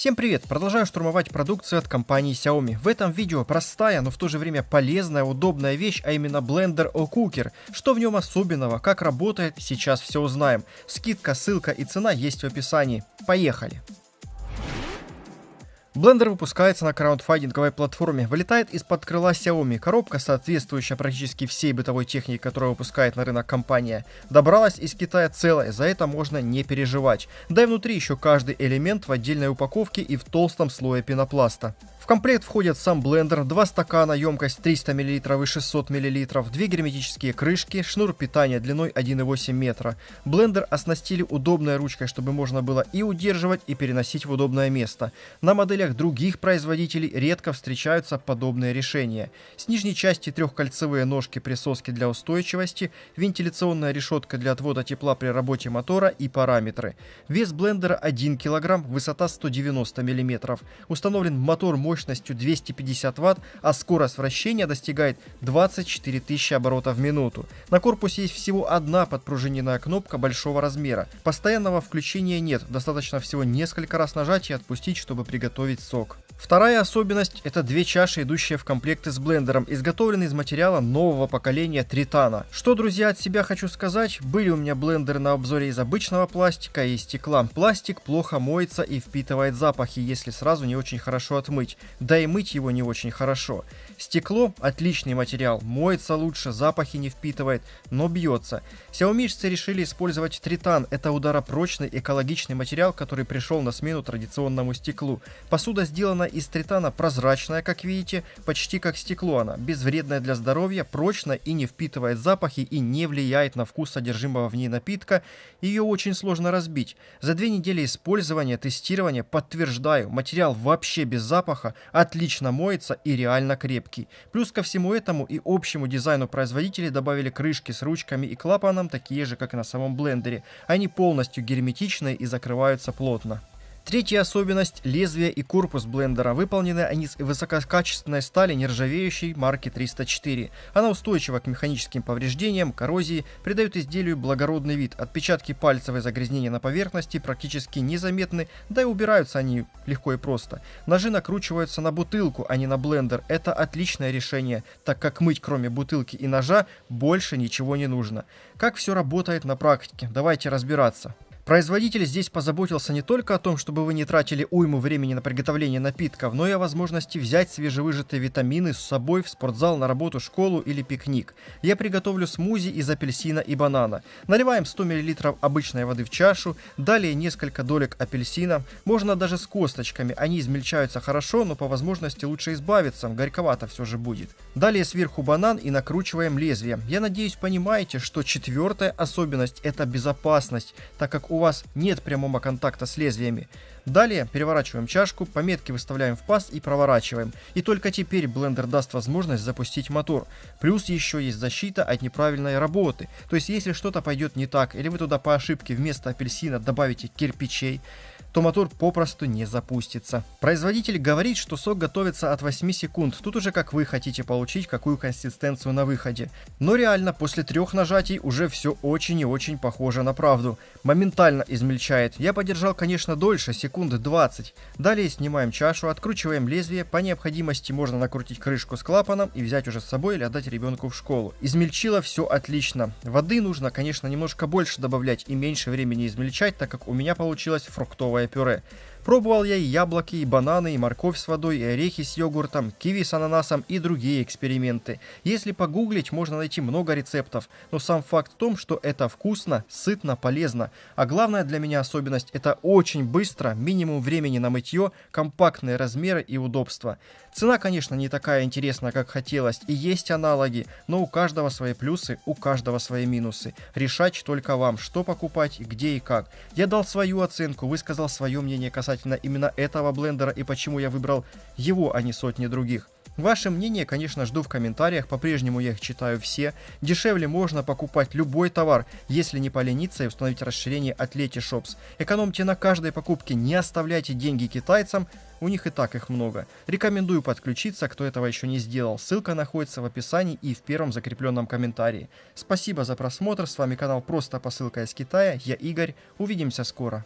Всем привет! Продолжаю штурмовать продукцию от компании Xiaomi. В этом видео простая, но в то же время полезная, удобная вещь, а именно блендер O-Cooker. Что в нем особенного, как работает, сейчас все узнаем. Скидка, ссылка и цена есть в описании. Поехали! Blender выпускается на краундфандинговой платформе, вылетает из-под крыла Xiaomi. Коробка, соответствующая практически всей бытовой технике, которую выпускает на рынок компания, добралась из Китая целая, за это можно не переживать. Да и внутри еще каждый элемент в отдельной упаковке и в толстом слое пенопласта комплект входят сам блендер, два стакана, емкость 300 мл и 600 мл, две герметические крышки, шнур питания длиной 1,8 метра. Блендер оснастили удобной ручкой, чтобы можно было и удерживать, и переносить в удобное место. На моделях других производителей редко встречаются подобные решения. С нижней части трехкольцевые ножки присоски для устойчивости, вентиляционная решетка для отвода тепла при работе мотора и параметры. Вес блендера 1 кг, высота 190 мм. Установлен мотор мощностью мощностью 250 Вт, а скорость вращения достигает 24 тысячи оборотов в минуту. На корпусе есть всего одна подпружиненная кнопка большого размера. Постоянного включения нет, достаточно всего несколько раз нажать и отпустить, чтобы приготовить сок. Вторая особенность – это две чаши, идущие в комплекте с блендером, изготовленные из материала нового поколения Тритана. Что, друзья, от себя хочу сказать, были у меня блендеры на обзоре из обычного пластика и стекла. Пластик плохо моется и впитывает запахи, если сразу не очень хорошо отмыть да и мыть его не очень хорошо. Стекло – отличный материал, моется лучше, запахи не впитывает, но бьется. Xiaomiшцы решили использовать тритан, это ударопрочный экологичный материал, который пришел на смену традиционному стеклу. Посуда сделана из тритана прозрачная, как видите, почти как стекло она, безвредная для здоровья, прочная и не впитывает запахи и не влияет на вкус содержимого в ней напитка, ее очень сложно разбить. За две недели использования, тестирования, подтверждаю, материал вообще без запаха, отлично моется и реально крепкий. Плюс ко всему этому и общему дизайну производители добавили крышки с ручками и клапаном, такие же, как и на самом блендере. Они полностью герметичные и закрываются плотно. Третья особенность – лезвие и корпус блендера. Выполнены они из высококачественной стали нержавеющей марки 304. Она устойчива к механическим повреждениям, коррозии, придает изделию благородный вид. Отпечатки пальцев и загрязнения на поверхности практически незаметны, да и убираются они легко и просто. Ножи накручиваются на бутылку, а не на блендер. Это отличное решение, так как мыть кроме бутылки и ножа больше ничего не нужно. Как все работает на практике? Давайте разбираться. Производитель здесь позаботился не только о том, чтобы вы не тратили уйму времени на приготовление напитков, но и о возможности взять свежевыжатые витамины с собой в спортзал, на работу, школу или пикник. Я приготовлю смузи из апельсина и банана. Наливаем 100 мл обычной воды в чашу, далее несколько долек апельсина, можно даже с косточками, они измельчаются хорошо, но по возможности лучше избавиться, горьковато все же будет. Далее сверху банан и накручиваем лезвие. Я надеюсь понимаете, что четвертая особенность это безопасность, так как у вас нет прямого контакта с лезвиями. Далее переворачиваем чашку, пометки выставляем в паз и проворачиваем. И только теперь блендер даст возможность запустить мотор. Плюс еще есть защита от неправильной работы. То есть если что-то пойдет не так, или вы туда по ошибке вместо апельсина добавите кирпичей, то мотор попросту не запустится. Производитель говорит, что сок готовится от 8 секунд. Тут уже как вы хотите получить, какую консистенцию на выходе. Но реально, после трех нажатий уже все очень и очень похоже на правду. Моментально измельчает. Я подержал, конечно, дольше, секунды 20. Далее снимаем чашу, откручиваем лезвие. По необходимости можно накрутить крышку с клапаном и взять уже с собой или отдать ребенку в школу. Измельчило все отлично. Воды нужно, конечно, немножко больше добавлять и меньше времени измельчать, так как у меня получилось фруктовое пюре. Пробовал я и яблоки, и бананы, и морковь с водой, и орехи с йогуртом, киви с ананасом и другие эксперименты. Если погуглить, можно найти много рецептов, но сам факт в том, что это вкусно, сытно, полезно. А главная для меня особенность – это очень быстро, минимум времени на мытье, компактные размеры и удобство. Цена, конечно, не такая интересная, как хотелось, и есть аналоги, но у каждого свои плюсы, у каждого свои минусы. Решать только вам, что покупать, где и как. Я дал свою оценку, высказал свое мнение касательно касательно именно этого блендера и почему я выбрал его, а не сотни других. Ваше мнение, конечно, жду в комментариях, по-прежнему я их читаю все. Дешевле можно покупать любой товар, если не полениться и установить расширение от Leti Shops. Экономьте на каждой покупке, не оставляйте деньги китайцам, у них и так их много. Рекомендую подключиться, кто этого еще не сделал. Ссылка находится в описании и в первом закрепленном комментарии. Спасибо за просмотр, с вами канал Просто Посылка из Китая, я Игорь, увидимся скоро.